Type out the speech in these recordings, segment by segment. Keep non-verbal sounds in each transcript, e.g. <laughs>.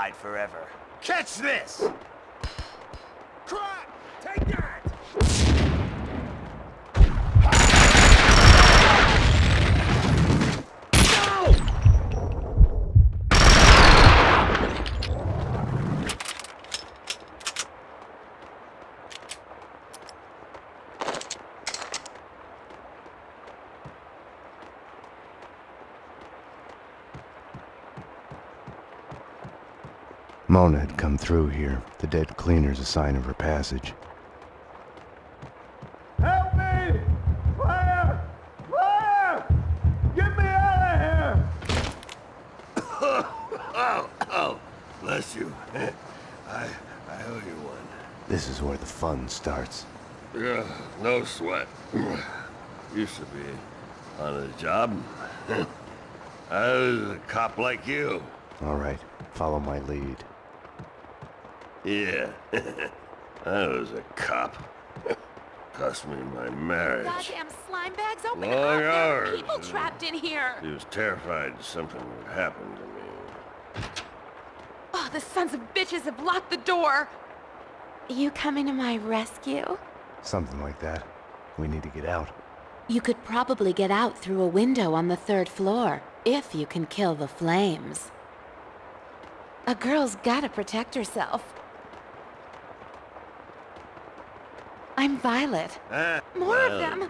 hide forever. Catch this! Crap! Take that! Mona had come through here. The dead cleaner's a sign of her passage. Help me! Fire! Fire! Get me out of here! Oh, <coughs> oh, bless you. <laughs> I, I owe you one. This is where the fun starts. Yeah, no sweat. <clears throat> Used to be on a job. <laughs> I was a cop like you. All right, follow my lead. Yeah, <laughs> I was a cop. Cost me my marriage. Goddamn slime bags, open Long up! There are hours. people trapped in here! He was terrified something would happen to me. Oh, the sons of bitches have locked the door! You coming to my rescue? Something like that. We need to get out. You could probably get out through a window on the third floor, if you can kill the flames. A girl's gotta protect herself. I'm Violet. Ah, More of them!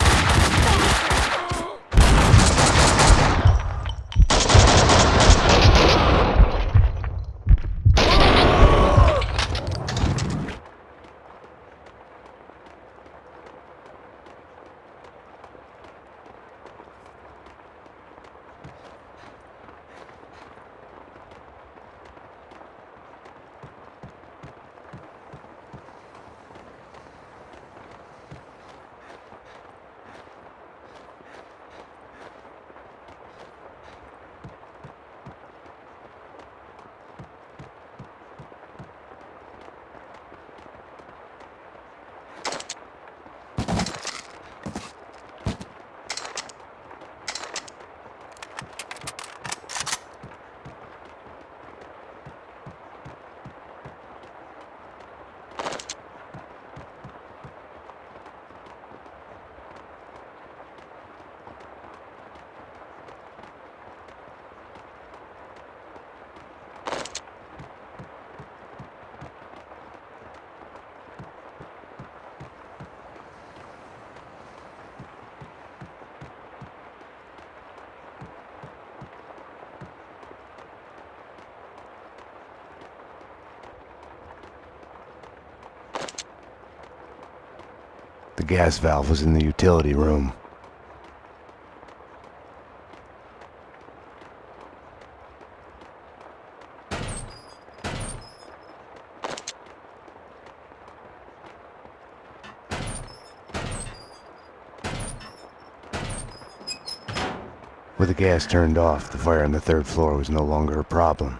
The gas valve was in the utility room. With the gas turned off, the fire on the third floor was no longer a problem.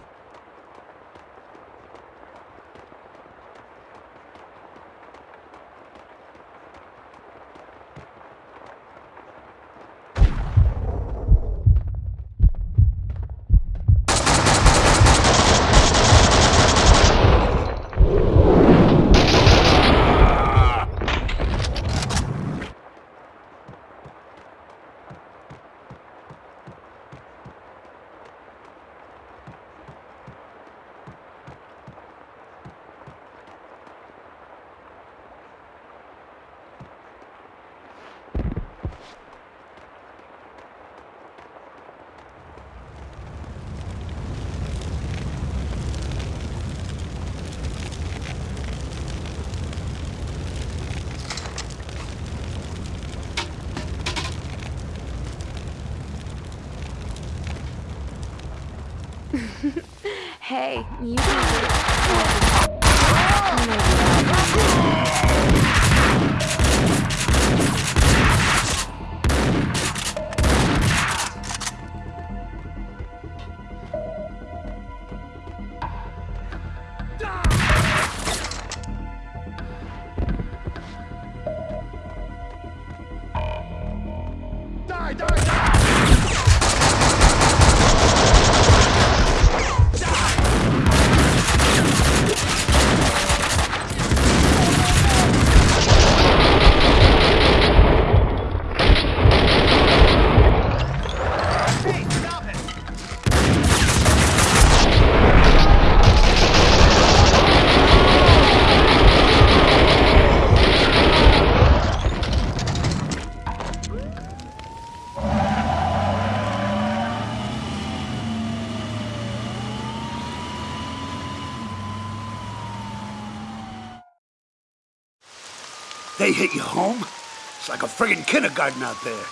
It's like a friggin' kindergarten out there.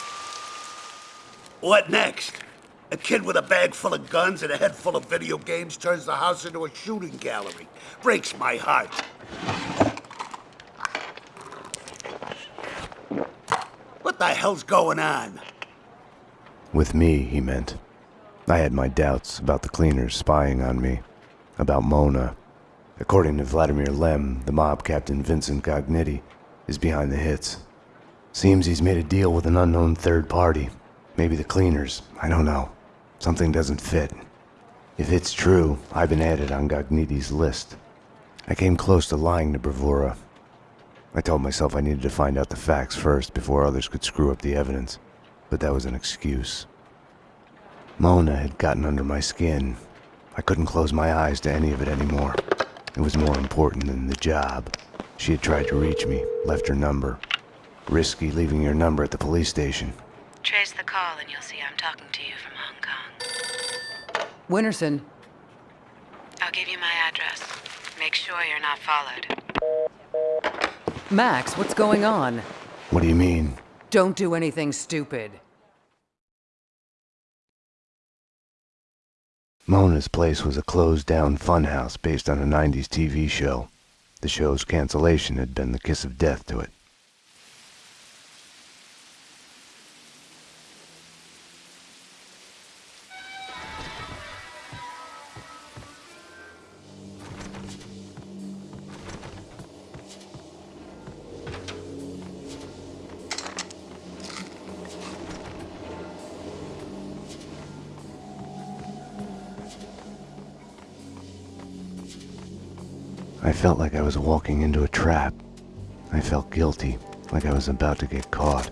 What next? A kid with a bag full of guns and a head full of video games turns the house into a shooting gallery. Breaks my heart. What the hell's going on? With me, he meant. I had my doubts about the cleaners spying on me, about Mona. According to Vladimir Lem, the mob captain Vincent Gognitti is behind the hits. Seems he's made a deal with an unknown third party. Maybe the cleaners, I don't know. Something doesn't fit. If it's true, I've been added on Gognitti's list. I came close to lying to Bravura. I told myself I needed to find out the facts first before others could screw up the evidence, but that was an excuse. Mona had gotten under my skin. I couldn't close my eyes to any of it anymore. It was more important than the job. She had tried to reach me, left her number. Risky leaving your number at the police station. Trace the call and you'll see I'm talking to you from Hong Kong. Winterson, I'll give you my address. Make sure you're not followed. Max, what's going on? What do you mean? Don't do anything stupid. Mona's place was a closed-down funhouse based on a 90s TV show. The show's cancellation had been the kiss of death to it. Felt like I was walking into a trap. I felt guilty, like I was about to get caught.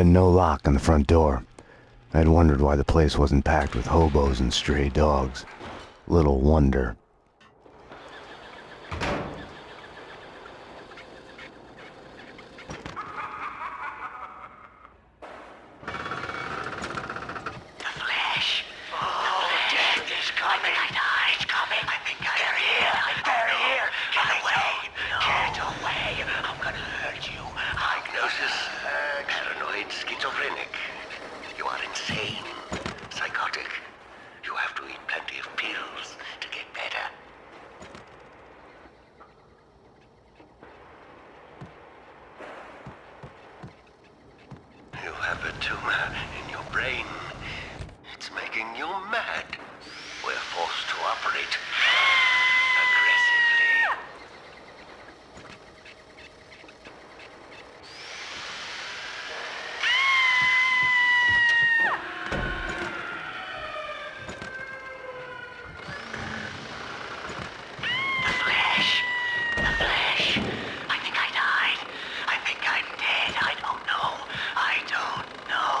Been no lock on the front door. I'd wondered why the place wasn't packed with hobos and stray dogs. Little wonder. The flesh. Oh, death is coming. I know it's coming. I think I They're here. They're here. Get away. Get away. I'm gonna hurt you. Diagnosis, paranoid schizophrenic. You are insane, psychotic. You have to eat plenty of pills to get better. You have a tumor in your brain. It's making you mad. We're forced to operate aggressively. The flesh. The flesh. I think I died. I think I'm dead. I don't know. I don't know.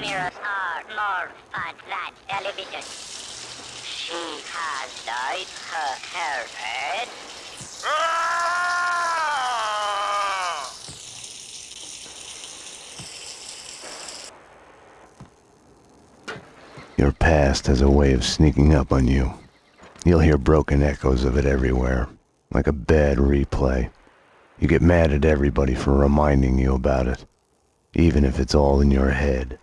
Mirrors are more fun than television. She has dyed her hair red. Your past past has a way sneaking up on you. You'll hear broken echoes of it everywhere, like a bad replay. You get mad at everybody for reminding you about it, even if it's all in your head.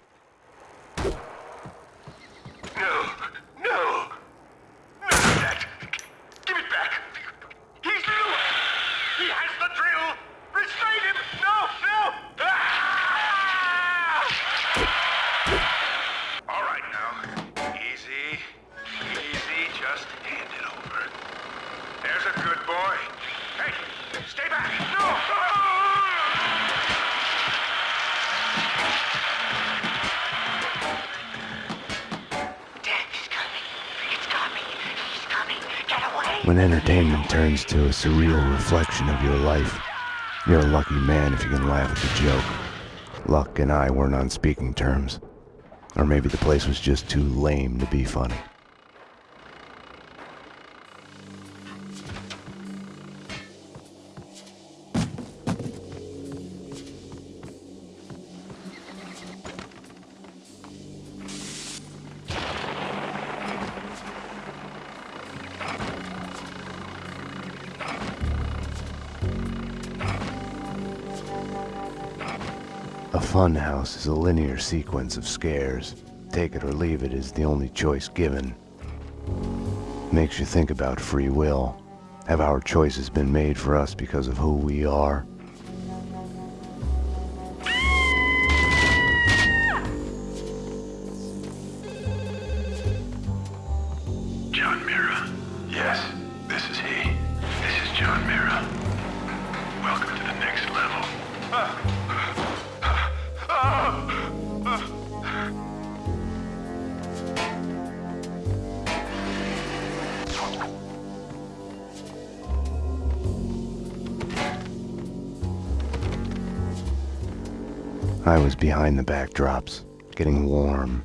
Entertainment turns to a surreal reflection of your life, you're a lucky man if you can laugh at the joke. Luck and I weren't on speaking terms. Or maybe the place was just too lame to be funny. Fun house is a linear sequence of scares. Take it or leave it is the only choice given. Makes you think about free will. Have our choices been made for us because of who we are? The backdrops, getting warm.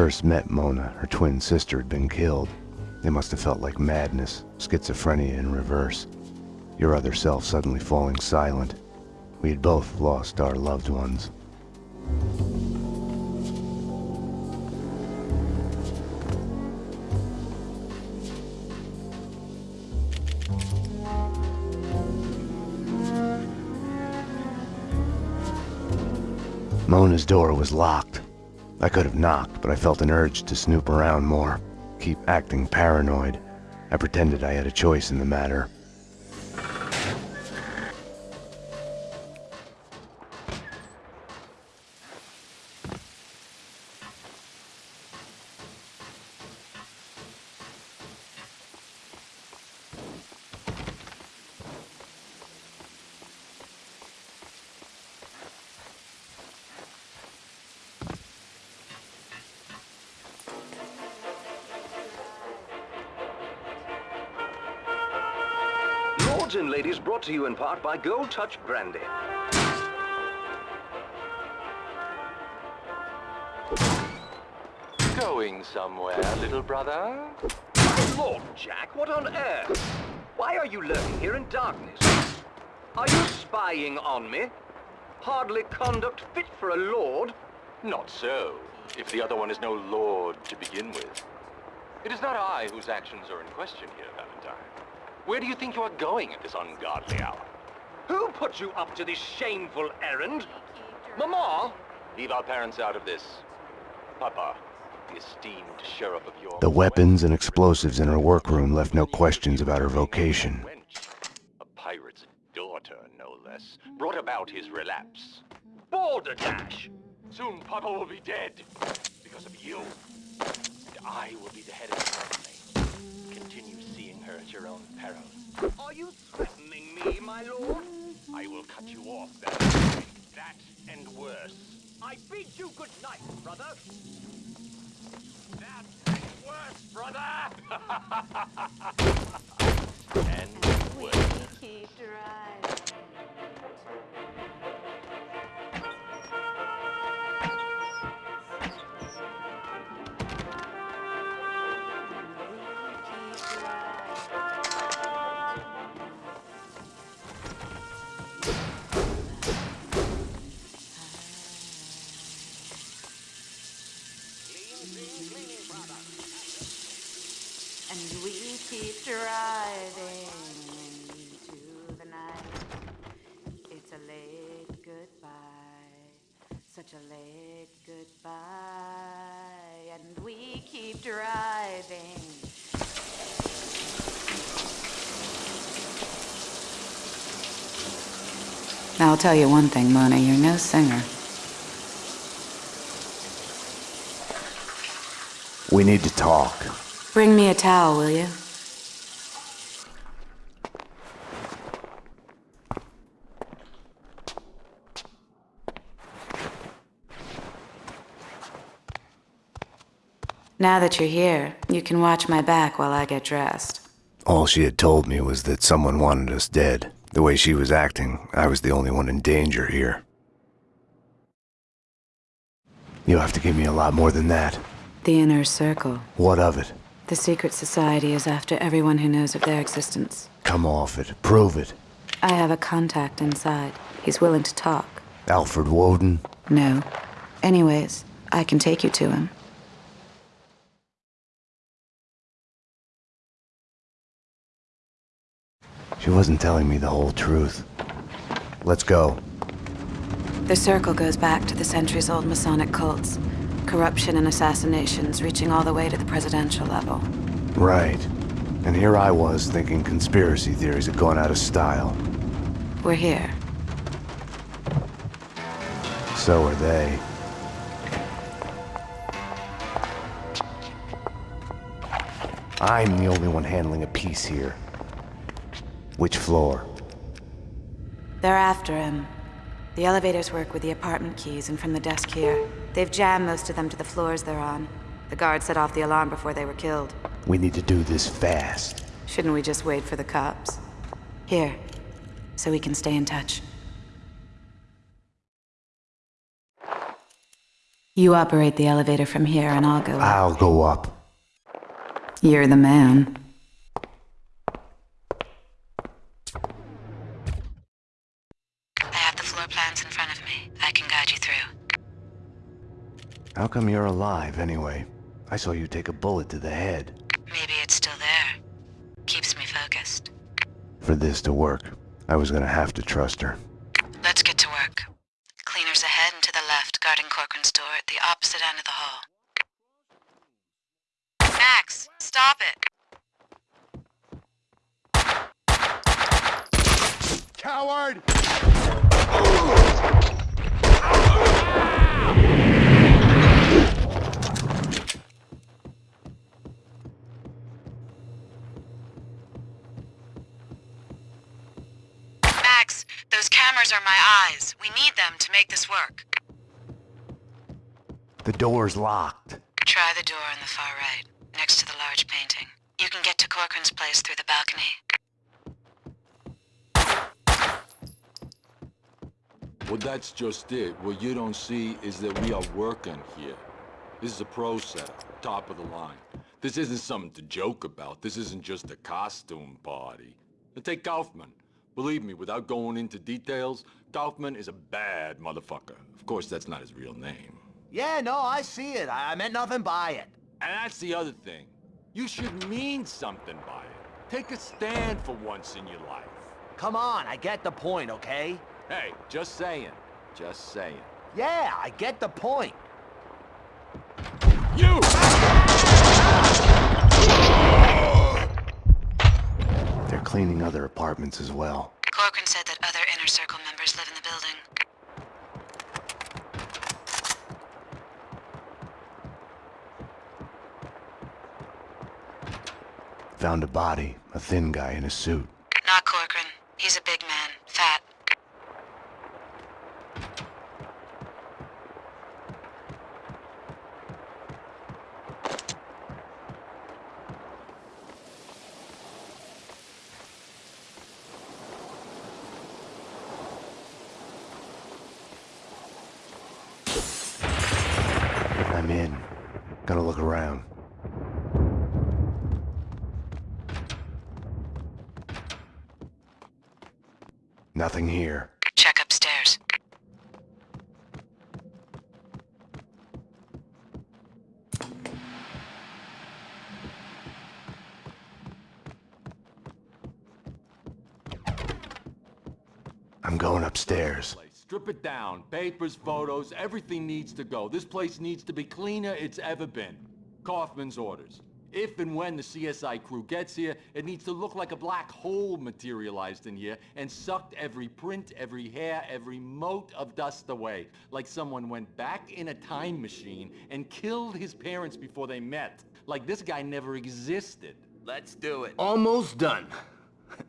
First met Mona, her twin sister had been killed. It must have felt like madness, schizophrenia in reverse. Your other self suddenly falling silent. We had both lost our loved ones. Mona's door was locked. I could have knocked, but I felt an urge to snoop around more, keep acting paranoid. I pretended I had a choice in the matter. Brought to you in part by Gold Touch Brandy. Going somewhere, little brother? My Lord, Jack, what on earth? Why are you lurking here in darkness? Are you spying on me? Hardly conduct fit for a lord. Not so, if the other one is no lord to begin with. It is not I whose actions are in question here, Valentine. Where do you think you are going at this ungodly hour? Who put you up to this shameful errand? Mama? Leave our parents out of this. Papa, the esteemed sheriff of your... The weapons and explosives in her workroom left no questions about her vocation. A pirate's daughter, no less, brought about his relapse. Balderdash! Soon Papa will be dead because of you. And I will be the head of the family. Continue seeing her at your own peril. Are you threatening me, my lord? I will cut you off that, that and worse. I bid you good night, brother. That and worse, brother! <laughs> and worse. We Keep driving. Keep driving. Now, I'll tell you one thing, Mona, you're no singer. We need to talk. Bring me a towel, will you? Now that you're here, you can watch my back while I get dressed. All she had told me was that someone wanted us dead. The way she was acting, I was the only one in danger here. You'll have to give me a lot more than that. The Inner Circle. What of it? The secret society is after everyone who knows of their existence. Come off it. Prove it. I have a contact inside. He's willing to talk. Alfred Woden? No. Anyways, I can take you to him. She wasn't telling me the whole truth. Let's go. The Circle goes back to the centuries old Masonic cults. Corruption and assassinations reaching all the way to the presidential level. Right. And here I was thinking conspiracy theories had gone out of style. We're here. So are they. I'm the only one handling a piece here. Which floor? They're after him. The elevators work with the apartment keys and from the desk here. They've jammed most of them to the floors they're on. The guard set off the alarm before they were killed. We need to do this fast. Shouldn't we just wait for the cops? Here, so we can stay in touch. You operate the elevator from here and I'll go up. I'll go up. You're the man. I have the floor plans in front of me. I can guide you through. How come you're alive, anyway? I saw you take a bullet to the head. Maybe it's still there. Keeps me focused. For this to work, I was gonna have to trust her. Let's get to work. Cleaners ahead and to the left, guarding Corcoran's door at the opposite end of the hall. Max, stop it! Coward! <laughs> Those cameras are my eyes. We need them to make this work. The door's locked. Try the door on the far right, next to the large painting. You can get to Corcoran's place through the balcony. Well, that's just it. What you don't see is that we are working here. This is a pro set, top of the line. This isn't something to joke about. This isn't just a costume party. Now take Kaufman. Believe me, without going into details, Kaufman is a bad motherfucker. Of course, that's not his real name. Yeah, no, I see it. I, I meant nothing by it. And that's the other thing. You should mean something by it. Take a stand for once in your life. Come on, I get the point, okay? Hey, just saying. Just saying. Yeah, I get the point. You! Cleaning other apartments as well. Corcoran said that other Inner Circle members live in the building. Found a body, a thin guy in a suit. Not Corcoran. He's a big man, fat. I'm in. Gonna look around. Nothing here. Check upstairs. I'm going upstairs. Strip it down. Papers, photos, everything needs to go. This place needs to be cleaner it's ever been. Kaufman's orders. If and when the CSI crew gets here, it needs to look like a black hole materialized in here and sucked every print, every hair, every mote of dust away. Like someone went back in a time machine and killed his parents before they met. Like this guy never existed. Let's do it. Almost done. <laughs>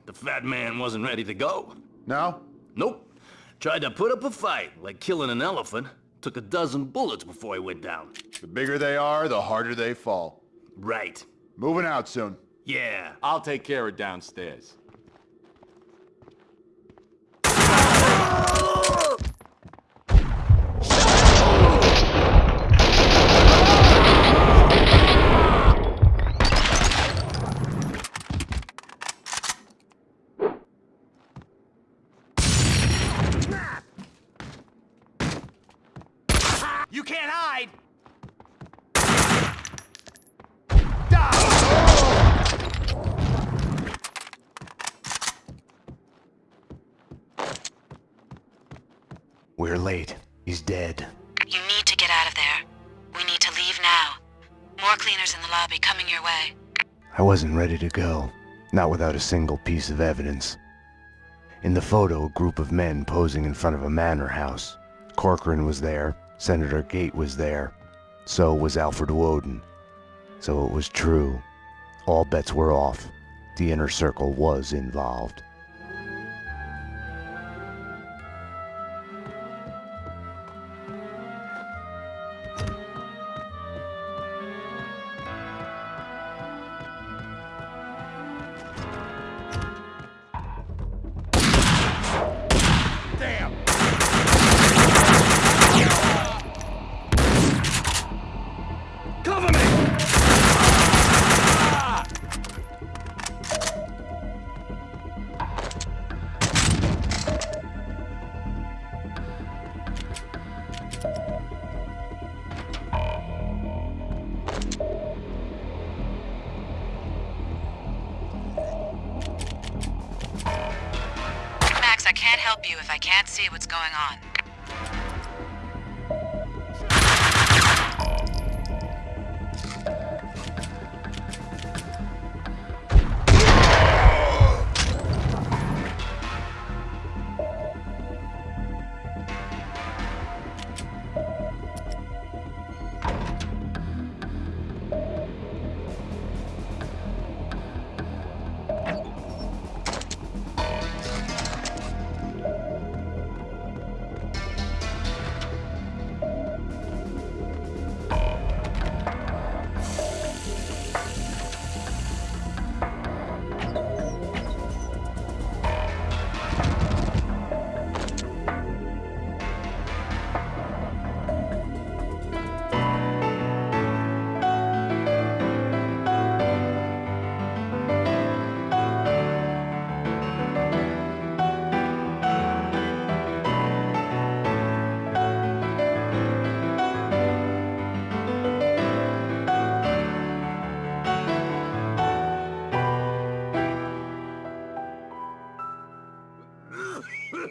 The fat man wasn't ready to go. No? Nope. Tried to put up a fight, like killing an elephant. Took a dozen bullets before he went down. The bigger they are, the harder they fall. Right. Moving out soon. Yeah. I'll take care of downstairs. You can't hide! We're Dead. You need to get out of there. We need to leave now. More cleaners in the lobby coming your way. I wasn't ready to go. Not without a single piece of evidence. In the photo, a group of men posing in front of a manor house. Corcoran was there. Senator Gate was there. So was Alfred Woden. So it was true. All bets were off. The inner circle was involved. Going on.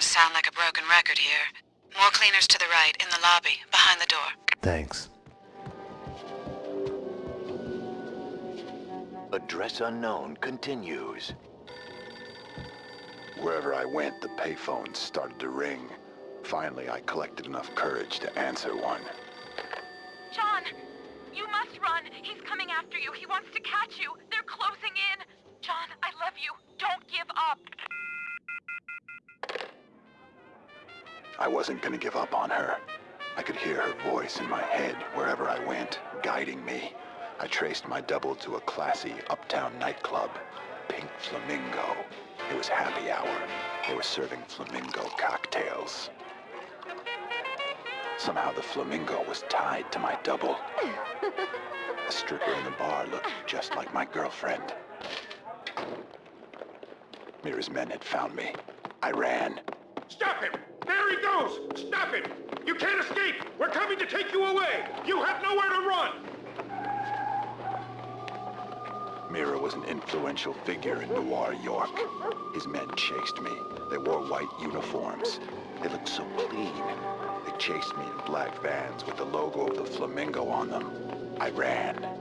Starting sound like a broken record here. More cleaners to the right, in the lobby, behind the door. Thanks. Address unknown continues. Wherever I went, the payphones started to ring. Finally, I collected enough courage to answer one. I wasn't gonna give up on her. I could hear her voice in my head wherever I went, guiding me. I traced my double to a classy uptown nightclub, Pink Flamingo. It was happy hour. They were serving flamingo cocktails. Somehow the flamingo was tied to my double. A stripper in the bar looked just like my girlfriend. Mira's men had found me. I ran. Stop him! There he goes! Stop it! You can't escape! We're coming to take you away! You have nowhere to run! Mira was an influential figure in Noir York. His men chased me. They wore white uniforms. They looked so clean. They chased me in black vans with the logo of the flamingo on them. I ran.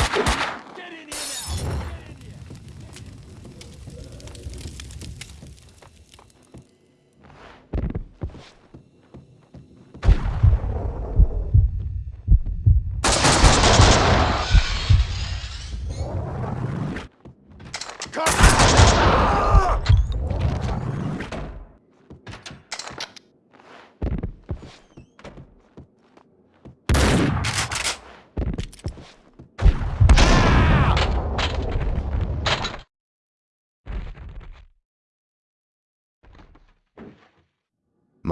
Hey!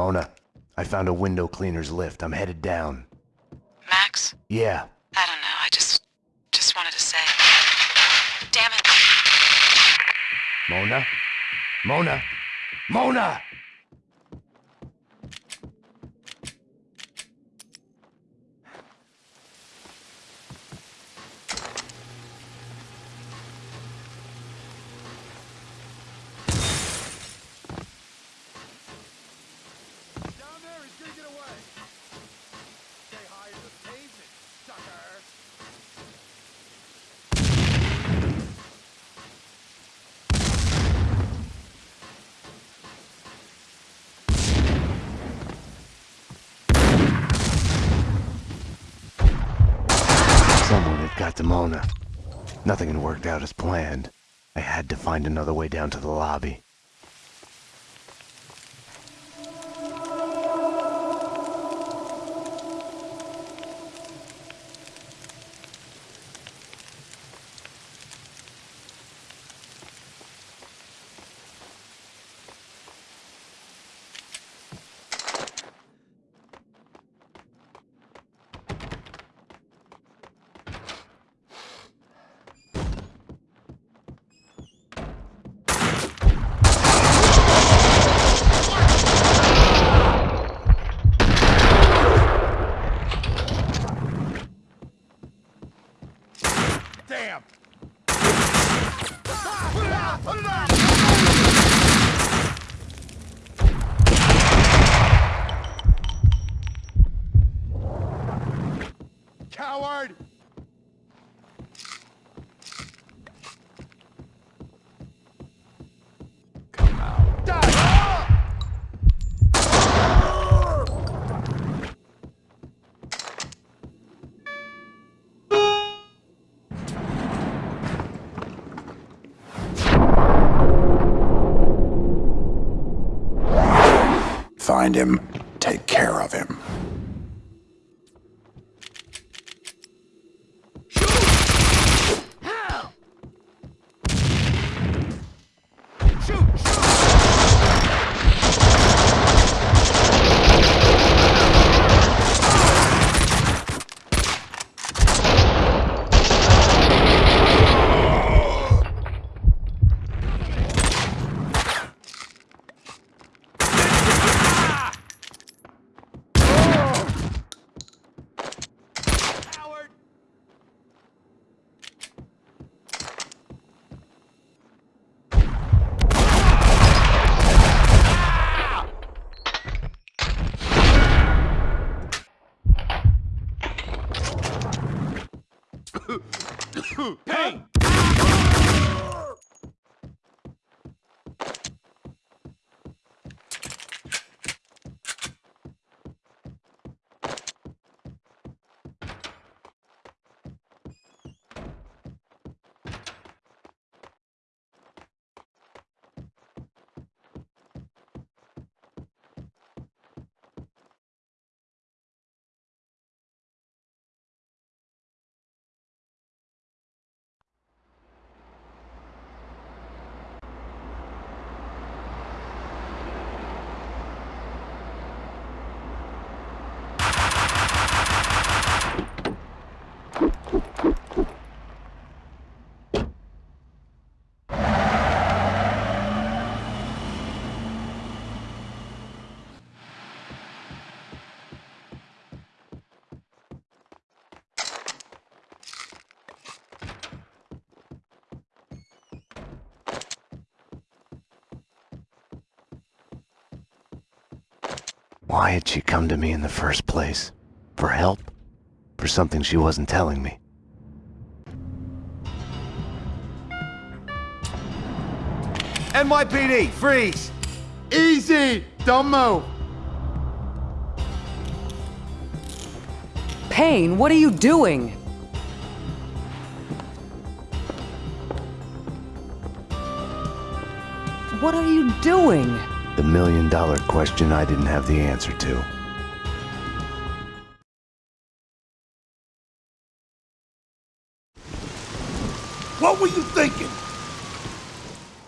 Mona, I found a window cleaner's lift. I'm headed down. Max? Yeah, I don't know. I just. just wanted to say. Damn it. Mona? Mona? Mona! Down there, he's gonna get away. Stay high as the pavement, sucker. Someone had got to Mona. Nothing had worked out as planned. I had to find another way down to the lobby. Find him, take care of him. Hey! Why had she come to me in the first place? For help? For something she wasn't telling me? NYPD, freeze! Easy! Don't move! Payne, what are you doing? What are you doing? The million dollar question I didn't have the answer to. What were you thinking?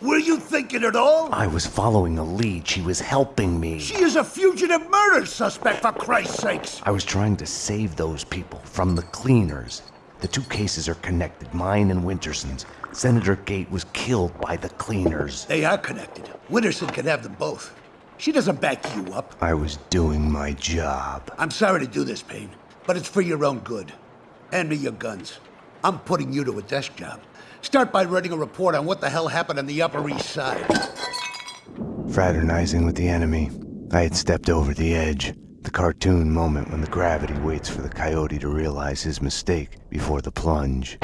Were you thinking at all? I was following a lead. She was helping me. She is a fugitive murder suspect, for Christ's sakes! I was trying to save those people from the cleaners. The two cases are connected, mine and Winterson's. Senator Gate was killed by the cleaners. They are connected. Winterson can have them both. She doesn't back you up. I was doing my job. I'm sorry to do this, Payne, but it's for your own good. Hand me your guns. I'm putting you to a desk job. Start by writing a report on what the hell happened on the Upper East Side. Fraternizing with the enemy, I had stepped over the edge. The cartoon moment when the gravity waits for the coyote to realize his mistake before the plunge.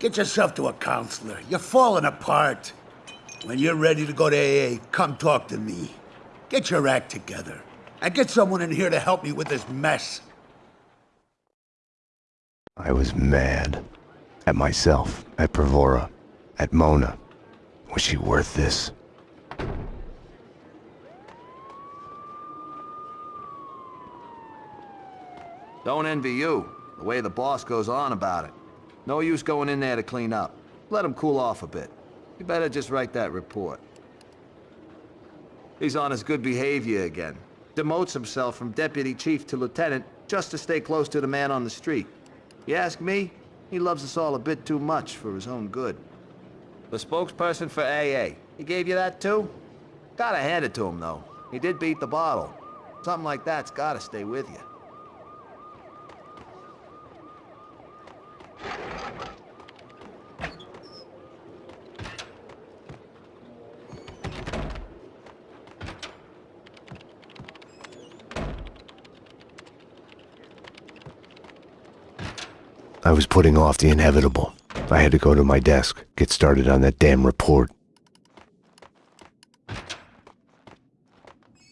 Get yourself to a counselor. You're falling apart. When you're ready to go to AA, come talk to me. Get your act together. And get someone in here to help me with this mess. I was mad. At myself, at Bravura, at Mona. Was she worth this? Don't envy you, the way the boss goes on about it. No use going in there to clean up. Let him cool off a bit. You better just write that report. He's on his good behavior again. Demotes himself from deputy chief to lieutenant just to stay close to the man on the street. You ask me, he loves us all a bit too much for his own good. The spokesperson for AA, he gave you that too? Gotta hand it to him, though. He did beat the bottle. Something like that's gotta stay with you. I was putting off the inevitable. I had to go to my desk, get started on that damn report.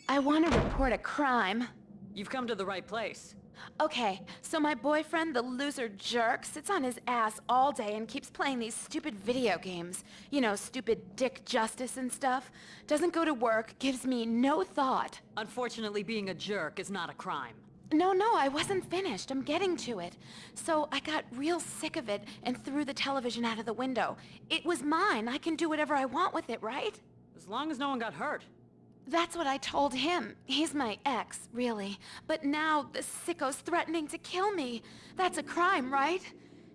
I want to report a crime. You've come to the right place. Okay, so my boyfriend, the loser jerk, sits on his ass all day and keeps playing these stupid video games. You know, stupid dick justice and stuff. Doesn't go to work, gives me no thought. Unfortunately, being a jerk is not a crime. No, no, I wasn't finished. I'm getting to it. So I got real sick of it and threw the television out of the window. It was mine. I can do whatever I want with it, right? As long as no one got hurt. That's what I told him. He's my ex, really. But now the sicko's threatening to kill me. That's a crime, right?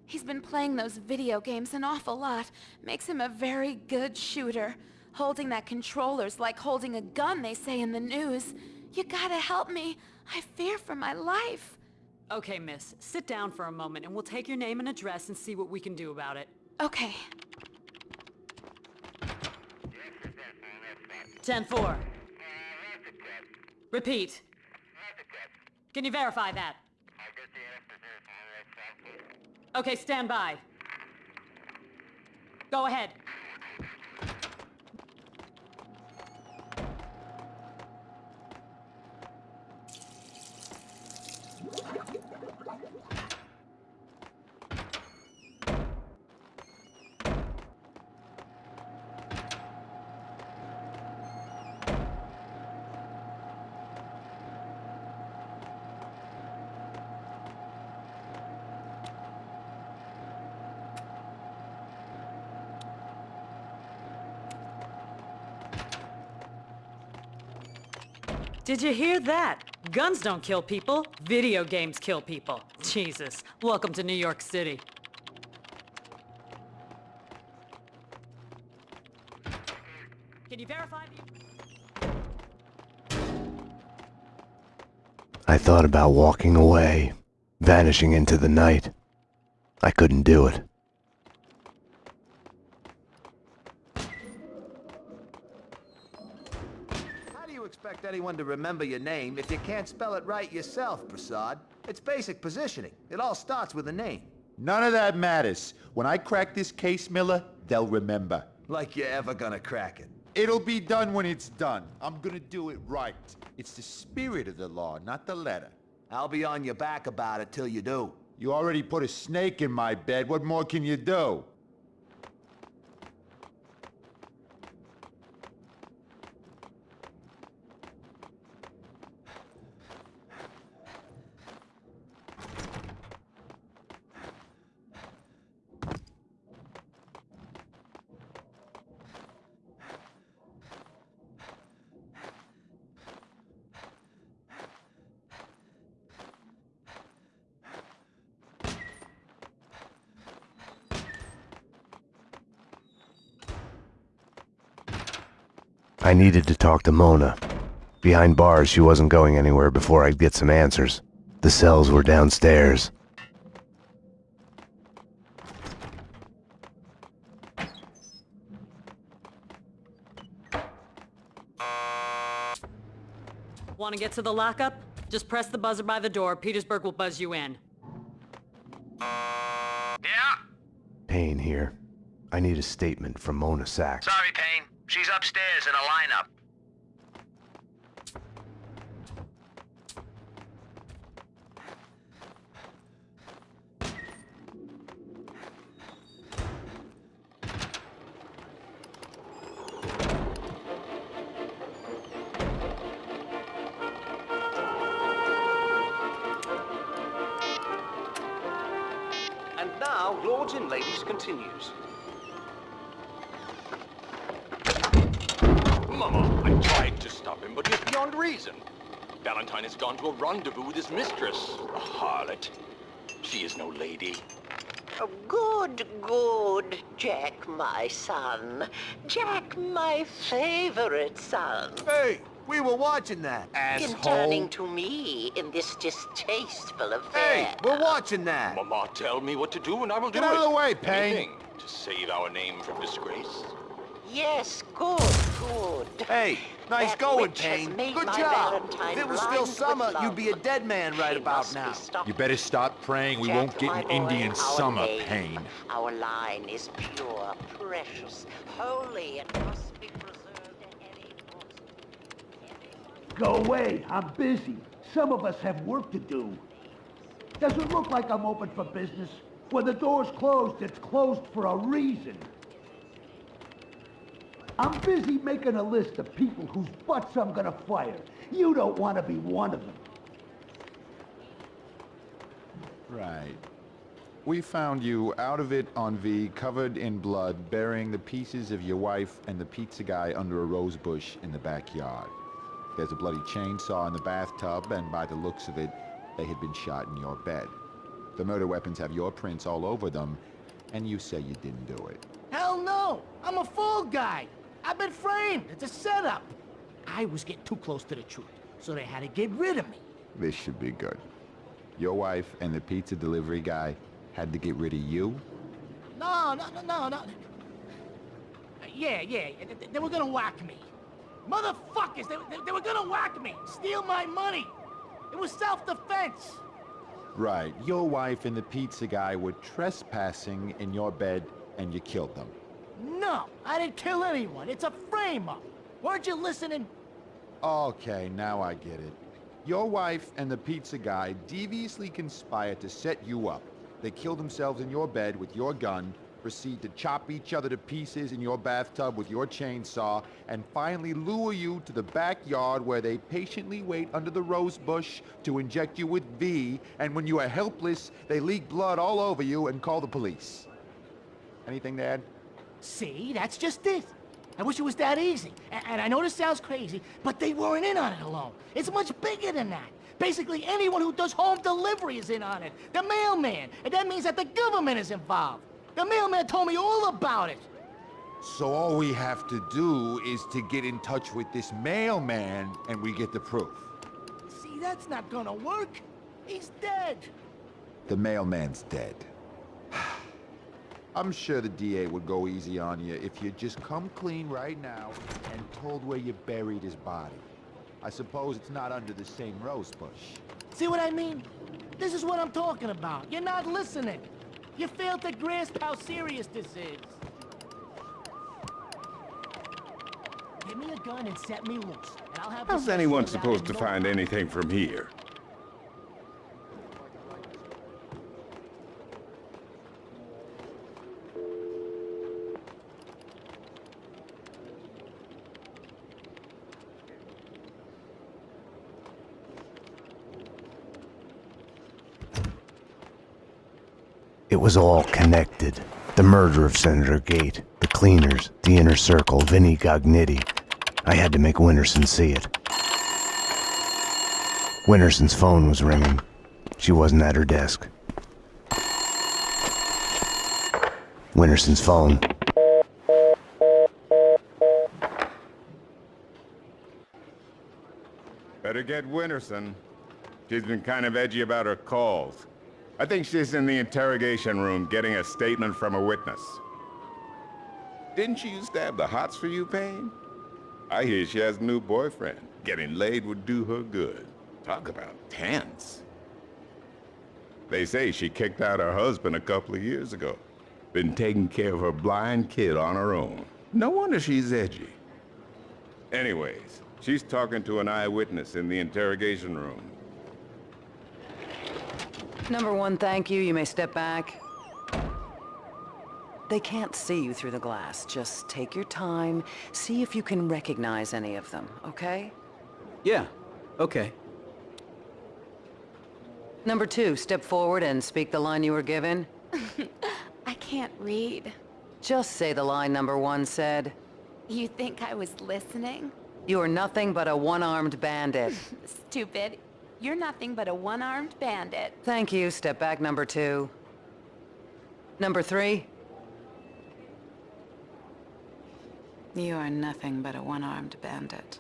He's been playing those video games an awful lot. Makes him a very good shooter. Holding that controller's like holding a gun, they say in the news. You gotta help me. I fear for my life. Okay, miss. Sit down for a moment and we'll take your name and address and see what we can do about it. Okay. 10-4. Repeat. Can you verify that? Okay, stand by. Go ahead. Did you hear that? Guns don't kill people, video games kill people. Jesus, welcome to New York City. Can you verify the... I thought about walking away, vanishing into the night. I couldn't do it. How do you expect anyone to remember your name if you can't spell it right yourself, Prasad? It's basic positioning. It all starts with a name. None of that matters. When I crack this case, Miller, they'll remember. Like you're ever gonna crack it. It'll be done when it's done. I'm gonna do it right. It's the spirit of the law, not the letter. I'll be on your back about it till you do. You already put a snake in my bed. What more can you do? I needed to talk to Mona. Behind bars, she wasn't going anywhere before I'd get some answers. The cells were downstairs. Want to get to the lockup? Just press the buzzer by the door. Petersburg will buzz you in. Yeah? Payne here. I need a statement from Mona Sax. Sorry, Payne. She's upstairs in a lineup. And now, Lords and Ladies continues. Him, beyond reason. Valentine has gone to a rendezvous with his mistress, a harlot. She is no lady. Oh, good, good, Jack, my son. Jack, my favorite son. Hey, we were watching that. In turning to me in this distasteful affair. Hey, we're watching that. Mama, tell me what to do and I will do it. Get out of the way, Payne. Anything to save our name from disgrace. Yes, good, good. Hey, nice That going, witch Payne. Good job. If it was still summer, you'd be a dead man right She about must be now. You better stop praying. We Jack, won't get an boy, Indian our summer, name, Payne. Our line is pure, precious, holy, and must be preserved at any cost. Go away. I'm busy. Some of us have work to do. Does it look like I'm open for business? When the door's closed, it's closed for a reason. I'm busy making a list of people whose butts I'm gonna fire. You don't want to be one of them. Right. We found you out of it on V, covered in blood, burying the pieces of your wife and the pizza guy under a rose bush in the backyard. There's a bloody chainsaw in the bathtub, and by the looks of it, they had been shot in your bed. The murder weapons have your prints all over them, and you say you didn't do it. Hell no! I'm a fall guy. I've been framed. It's a setup. I was getting too close to the truth, so they had to get rid of me. This should be good. Your wife and the pizza delivery guy had to get rid of you? No, no, no, no, no. Yeah, yeah, they, were gonna whack me. Motherfuckers, they, they, they were gonna whack me, steal my money. It was self-defense. Right. Your wife and the pizza guy were trespassing in your bed, and you killed them. No, I didn't kill anyone. It's a frame-up. Weren't you listening? Okay, now I get it. Your wife and the pizza guy deviously conspired to set you up. They kill themselves in your bed with your gun, proceed to chop each other to pieces in your bathtub with your chainsaw, and finally lure you to the backyard where they patiently wait under the rose bush to inject you with V, and when you are helpless, they leak blood all over you and call the police. Anything to add? See, that's just it. I wish it was that easy. A- And I know this sounds crazy, but they weren't in on it alone. It's much bigger than that. Basically, anyone who does home delivery is in on it. The mailman. And that means that the government is involved. The mailman told me all about it. So all we have to do is to get in touch with this mailman, and we get the proof. See, that's not gonna work. He's dead. The mailman's dead. <sighs> <sighs> <sighs> I'm sure the DA would go easy on you if you just come clean right now and told where you buried his body. I suppose it's not under the same rose bush. See what I mean? This is what I'm talking about. You're not listening. You failed to grasp how serious this is. Give me a gun and set me loose, and I'll have How's anyone supposed to find anything from here? Was all connected. The murder of Senator Gate, the cleaners, the inner circle, Vinnie Gognitti. I had to make Winterson see it. Winterson's phone was ringing. She wasn't at her desk. Winterson's phone. Better get Winterson. She's been kind of edgy about her calls. I think she's in the interrogation room getting a statement from a witness. Didn't she used to have the hots for you, Payne? I hear she has a new boyfriend. Getting laid would do her good. Talk about tense. They say she kicked out her husband a couple of years ago. Been taking care of her blind kid on her own. No wonder she's edgy. Anyways, she's talking to an eyewitness in the interrogation room. Number one, thank you. You may step back. They can't see you through the glass. Just take your time. See if you can recognize any of them, okay? Yeah, okay. Number two, step forward and speak the line you were given. <laughs> I can't read. Just say the line number one said. You think I was listening? You are nothing but a one-armed bandit. <laughs> Stupid. You're nothing but a one-armed bandit. Thank you. Step back, number two. Number three. You are nothing but a one-armed bandit.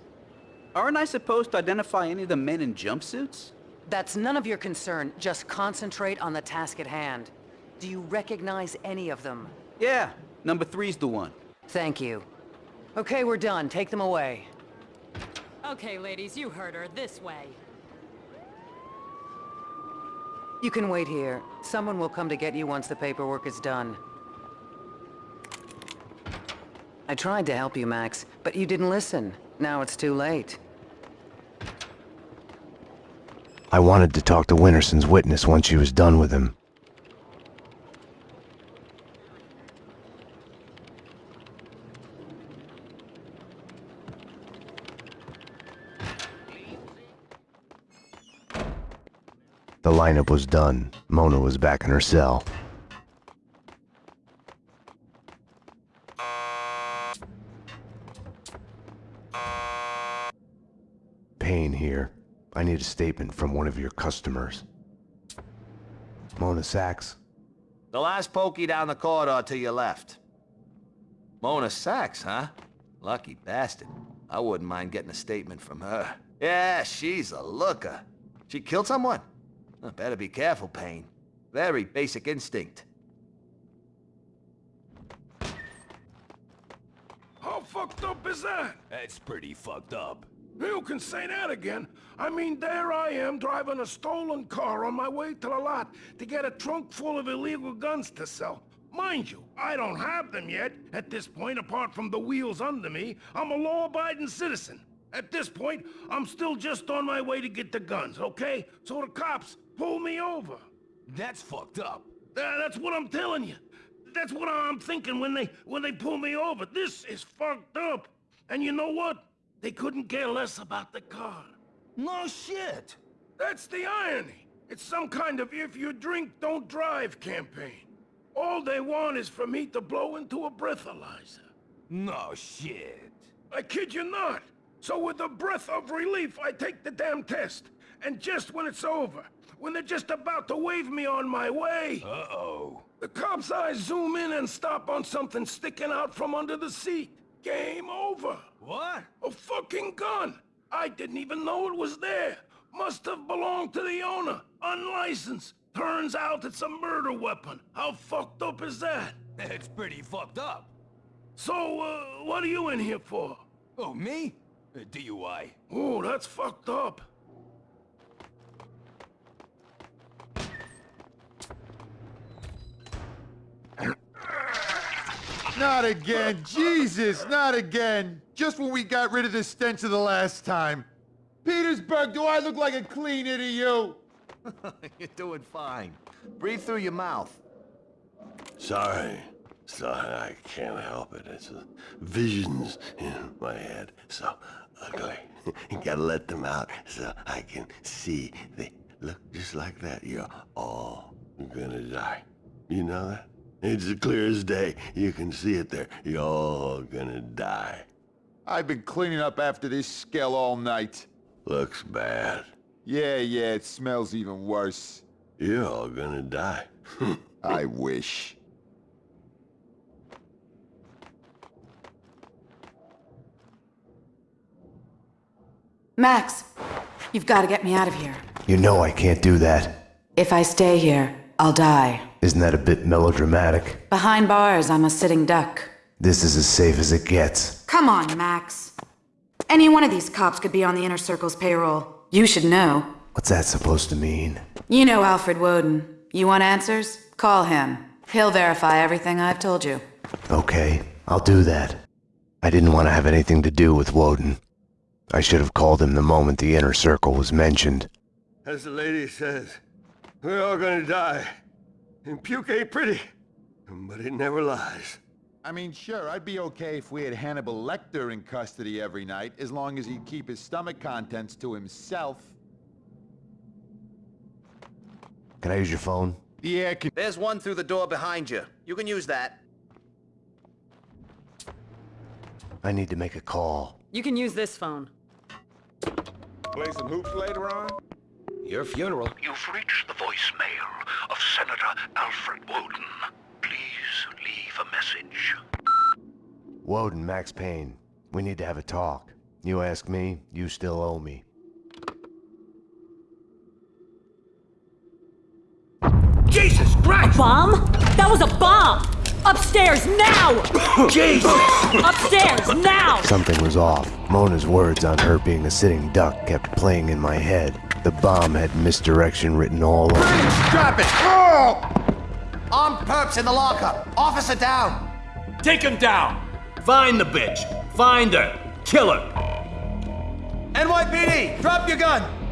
Aren't I supposed to identify any of the men in jumpsuits? That's none of your concern. Just concentrate on the task at hand. Do you recognize any of them? Yeah, number three's the one. Thank you. Okay, we're done. Take them away. Okay, ladies, you heard her. This way. You can wait here. Someone will come to get you once the paperwork is done. I tried to help you, Max, but you didn't listen. Now it's too late. I wanted to talk to Winterson's witness once she was done with him. Lineup was done. Mona was back in her cell. Payne here. I need a statement from one of your customers. Mona Sax? The last pokey down the corridor to your left. Mona Sax, huh? Lucky bastard. I wouldn't mind getting a statement from her. Yeah, she's a looker. She killed someone? Better be careful, Payne. Very basic instinct. How fucked up is that? That's pretty fucked up. You can say that again. I mean, there I am driving a stolen car on my way to the lot to get a trunk full of illegal guns to sell. Mind you, I don't have them yet. At this point, apart from the wheels under me, I'm a law-abiding citizen. At this point, I'm still just on my way to get the guns, okay? So the cops pull me over. That's fucked up. Uh, that's what I'm telling you. That's what I'm thinking when they when they pull me over. This is fucked up. And you know what? They couldn't care less about the car. No shit. That's the irony. It's some kind of if you drink, don't drive campaign. All they want is for me to blow into a breathalyzer. No shit. I kid you not. So with a breath of relief, I take the damn test. And just when it's over, when they're just about to wave me on my way... Uh-oh. The cop's eyes zoom in and stop on something sticking out from under the seat. Game over. What? A fucking gun. I didn't even know it was there. Must have belonged to the owner. Unlicensed. Turns out it's a murder weapon. How fucked up is that? That's pretty fucked up. So, uh, what are you in here for? Oh, me? Uh, DUI. Oh, that's fucked up. Not again! Jesus, not again! Just when we got rid of the stench of the last time. Petersburg, do I look like a cleaner to you? <laughs> You're doing fine. Breathe through your mouth. Sorry. Sorry, I can't help it. It's uh, visions in my head. So ugly. <laughs> Gotta let them out so I can see. They look just like that. You're all gonna die. You know that? It's as clear as day. You can see it there. You're all gonna die. I've been cleaning up after this skell all night. Looks bad. Yeah, yeah, it smells even worse. You're all gonna die. <laughs> I wish. Max! You've got to get me out of here. You know I can't do that. If I stay here, I'll die. Isn't that a bit melodramatic? Behind bars, I'm a sitting duck. This is as safe as it gets. Come on, Max. Any one of these cops could be on the Inner Circle's payroll. You should know. What's that supposed to mean? You know Alfred Woden. You want answers? Call him. He'll verify everything I've told you. Okay, I'll do that. I didn't want to have anything to do with Woden. I should have called him the moment the Inner Circle was mentioned. As the lady says, we're all gonna die. And puke ain't pretty, but it never lies. I mean, sure, I'd be okay if we had Hannibal Lecter in custody every night, as long as he'd keep his stomach contents to himself. Can I use your phone? Yeah, can... There's one through the door behind you. You can use that. I need to make a call. You can use this phone. Play some hoops later on? Your funeral. You've reached the voicemail of Senator Alfred Woden. Please leave a message. Woden, Max Payne. We need to have a talk. You ask me, you still owe me. Jesus Christ! A bomb? That was a bomb! Upstairs now! Jesus! <coughs> Upstairs now! Something was off. Mona's words on her being a sitting duck kept playing in my head. The bomb had misdirection written all over it. Drop it! Oh! Armed perps in the lockup. Officer down. Take him down! Find the bitch! Find her! Kill her! NYPD, drop your gun.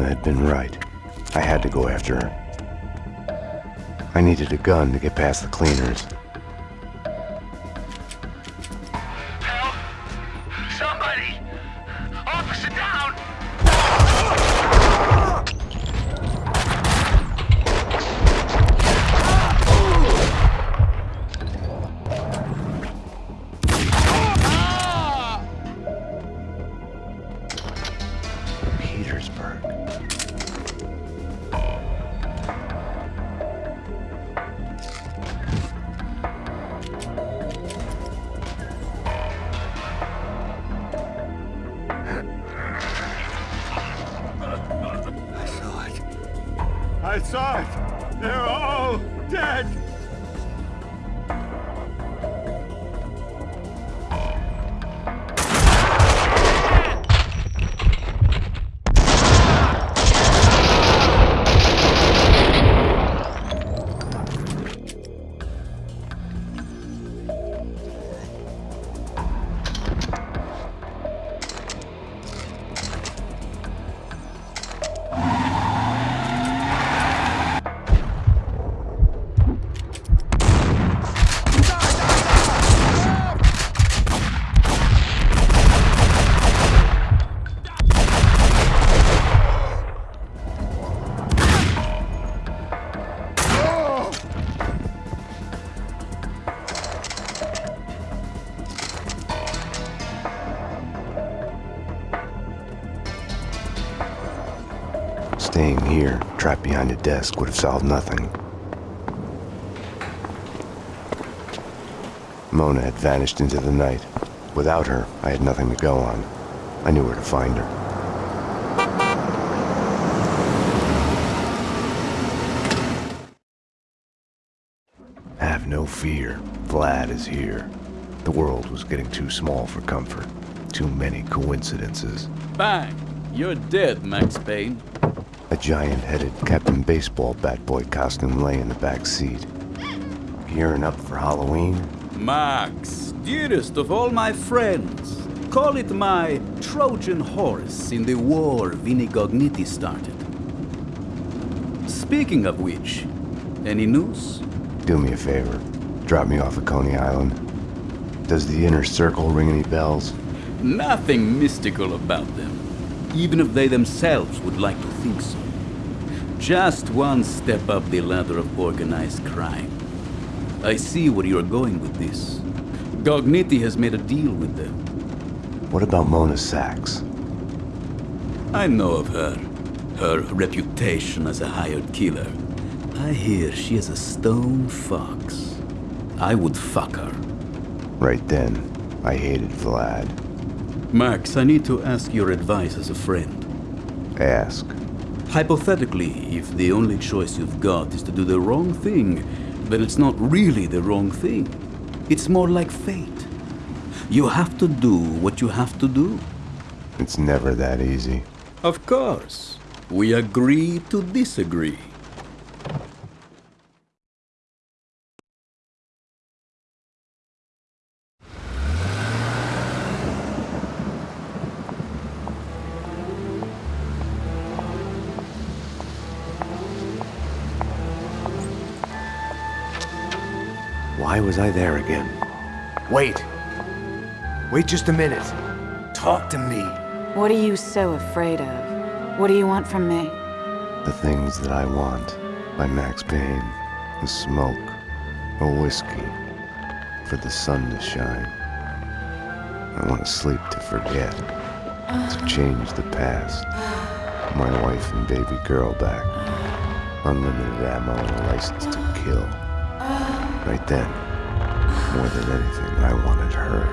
Had been right. I had to go after her. I needed a gun to get past the cleaners. Staying here, trapped behind a desk, would have solved nothing. Mona had vanished into the night. Without her, I had nothing to go on. I knew where to find her. Have no fear. Vlad is here. The world was getting too small for comfort. Too many coincidences. Bang! You're dead, Max Payne. A giant-headed Captain Baseball bat boy costume lay in the back seat. Gearing up for Halloween? Max, dearest of all my friends. Call it my Trojan horse in the war Vinnie Gognitti started. Speaking of which, any news? Do me a favor. Drop me off at Coney Island. Does the inner circle ring any bells? Nothing mystical about them, even if they themselves would like to think so. Just one step up the ladder of organized crime. I see where you're going with this. Gognitti has made a deal with them. What about Mona Sax? I know of her. Her reputation as a hired killer. I hear she is a stone fox. I would fuck her. Right then, I hated Vlad. Max, I need to ask your advice as a friend. Ask. Hypothetically, if the only choice you've got is to do the wrong thing, then it's not really the wrong thing. It's more like fate. You have to do what you have to do. It's never that easy. Of course. We agree to disagree. Why was I there again? Wait. Wait just a minute. Talk to me. What are you so afraid of? What do you want from me? The Things That I Want by Max Payne. A smoke. A whiskey. For the sun to shine. I want to sleep to forget. To change the past. My wife and baby girl back. Unlimited ammo and a license to kill. Right then, more than anything, I wanted her.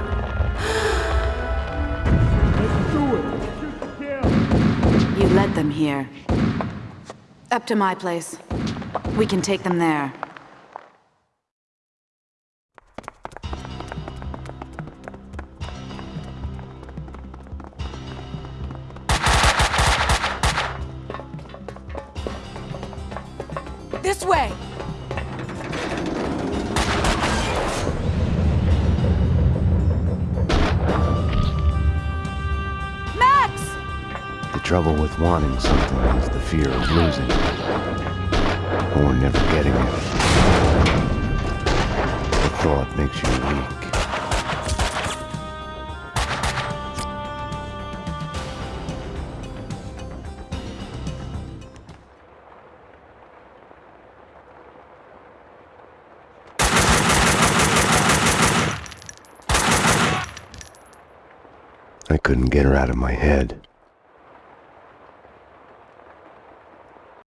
Let's do it! You led them here. Up to my place. We can take them there. Wanting something is the fear of losing it. Or never getting it. The thought makes you weak. I couldn't get her out of my head.